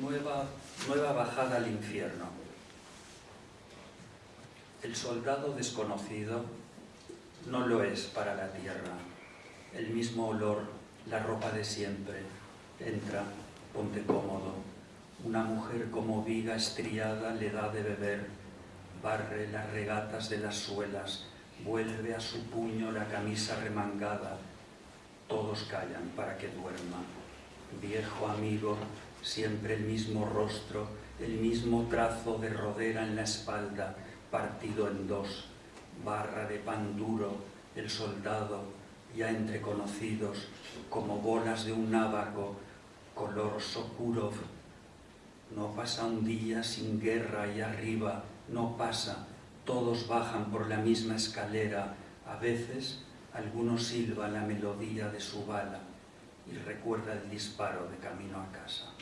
nueva, nueva bajada al infierno. El soldado desconocido no lo es para la tierra. El mismo olor, la ropa de siempre. Entra, ponte cómodo. Una mujer como viga estriada le da de beber, barre las regatas de las suelas, vuelve a su puño la camisa remangada. Todos callan para que duerma. Viejo amigo, siempre el mismo rostro, el mismo trazo de rodera en la espalda, partido en dos, barra de pan duro, el soldado, ya entre conocidos, como bolas de un návago, color Sokurov. No pasa un día sin guerra y arriba, no pasa, todos bajan por la misma escalera, a veces alguno silba la melodía de su bala y recuerda el disparo de camino a casa.